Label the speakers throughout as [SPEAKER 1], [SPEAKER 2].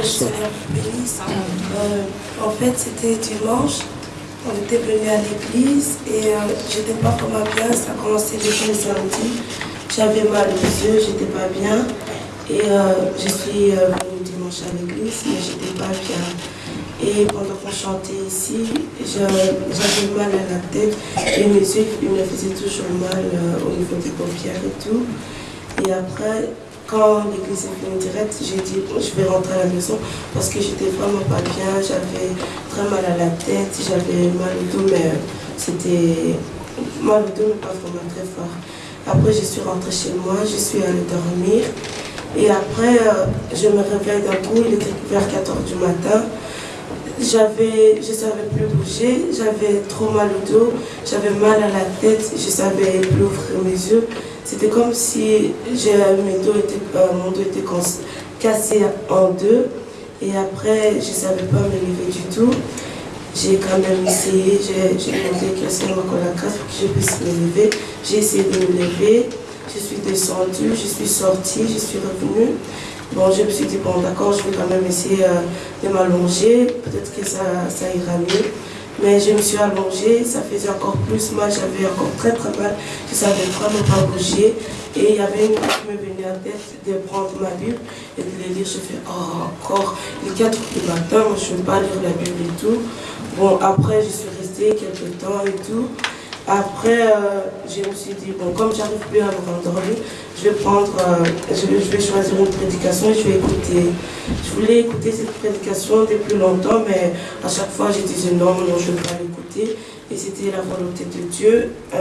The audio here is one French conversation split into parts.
[SPEAKER 1] Bénisse. Euh, en fait, c'était dimanche. On était venu à l'église et euh, j'étais pas vraiment bien. Ça a commencé depuis le samedi. J'avais mal aux yeux, j'étais pas bien. Et euh, je suis euh, venue dimanche à l'église, mais j'étais pas bien. Et pendant qu'on chantait ici, j'avais mal à la tête et mes yeux ils me faisaient toujours mal au niveau des paupières et tout. Et après, quand l'église est venue direct, j'ai dit bon, je vais rentrer à la maison parce que j'étais vraiment pas bien, j'avais très mal à la tête, j'avais mal au dos, mais c'était mal au dos, mais pas vraiment très fort. Après, je suis rentrée chez moi, je suis allée dormir. Et après, euh, je me réveille d'un coup, il était vers 4 h du matin. Je savais plus bouger, j'avais trop mal au dos, j'avais mal à la tête, je savais plus ouvrir mes yeux. C'était comme si euh, mon dos était cassé en deux. Et après, je savais pas me lever du tout. J'ai quand même essayé, j'ai demandé que le Seigneur m'accorde la pour que je puisse me lever. J'ai essayé de me lever, je suis descendue, je suis sortie, je suis revenue. Bon, je me suis dit, bon, d'accord, je vais quand même essayer euh, de m'allonger, peut-être que ça, ça ira mieux. Mais je me suis allongée, ça faisait encore plus mal, j'avais encore très très mal, je savais vraiment pas bouger. Et il y avait une chose qui me venait en tête de prendre ma Bible et de la lire. Je fais, oh, encore, il est 4 heures du matin, je ne veux pas lire la Bible et tout. Bon, après, je suis restée quelques temps et tout. Après, euh, je me suis dit, bon, comme j'arrive plus à me rendormir, je vais prendre, euh, je, vais, vais choisir une prédication et je vais écouter. Je voulais écouter cette prédication depuis longtemps, mais à chaque fois, je disais non, non, je ne veux pas l'écouter. Et c'était la volonté de Dieu. Euh,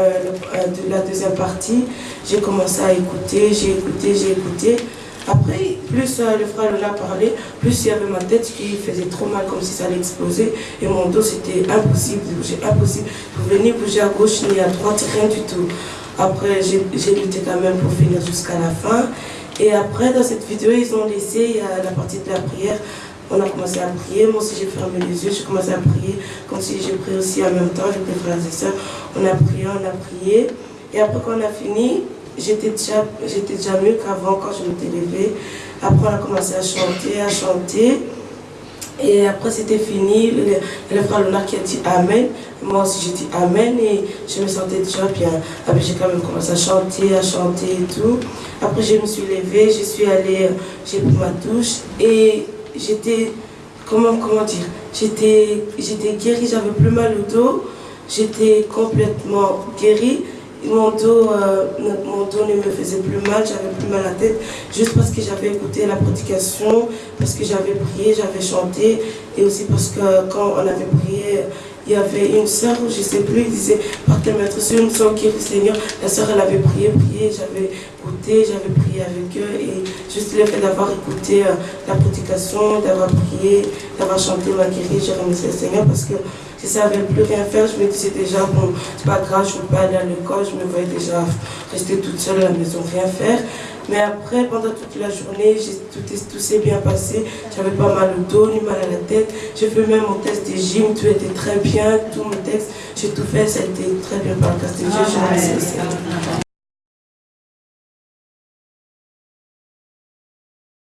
[SPEAKER 1] euh, de la deuxième partie, j'ai commencé à écouter, j'ai écouté, j'ai écouté. Après, plus euh, le frère Lola parlait, plus il y avait ma tête qui faisait trop mal, comme si ça allait exploser. Et mon dos, c'était impossible de bouger, impossible. Je venir bouger à gauche ni à droite, rien du tout. Après, j'ai lutté quand même pour finir jusqu'à la fin. Et après, dans cette vidéo, ils ont laissé euh, la partie de la prière. On a commencé à prier. Moi aussi, j'ai fermé les yeux, j'ai commencé à prier. Comme si j'ai prié aussi en même temps, j'ai pris frères et sœurs. On a prié, on a prié. Et après, quand on a fini, j'étais déjà, déjà mieux qu'avant quand je m'étais levée. Après, on a commencé à chanter, à chanter. Et après, c'était fini. Le, le frère Léonard qui a dit Amen. Moi aussi, j'ai dit Amen. Et je me sentais déjà bien. Après, j'ai quand même commencé à chanter, à chanter et tout. Après, je me suis levée, je suis allée, j'ai pris ma douche. Et j'étais, comment, comment dire j'étais guérie, j'avais plus mal au dos. J'étais complètement guérie. Mon dos, euh, mon dos ne me faisait plus mal, j'avais plus mal à la tête, juste parce que j'avais écouté la prédication, parce que j'avais prié, j'avais chanté, et aussi parce que quand on avait prié, il y avait une sœur, je ne sais plus, il disait, par quel maître, c'est une sœur qui est le Seigneur, la sœur elle avait prié, prié, j'avais écouté, j'avais prié avec eux, et juste le fait d'avoir écouté euh, la prédication, d'avoir prié, d'avoir chanté m'a guéri, j'ai remercié le Seigneur parce que je ne savais plus rien faire, je me disais déjà, bon, c'est pas grave, je ne veux pas aller à l'école, je me voyais déjà rester toute seule à la maison, rien faire. Mais après, pendant toute la journée, tout, tout s'est bien passé. J'avais pas mal au dos, ni mal à la tête. J'ai fait même mon test de gym, tout était très bien, tous mes textes, j'ai tout fait, ça a été très bien par le. Je Seigneur.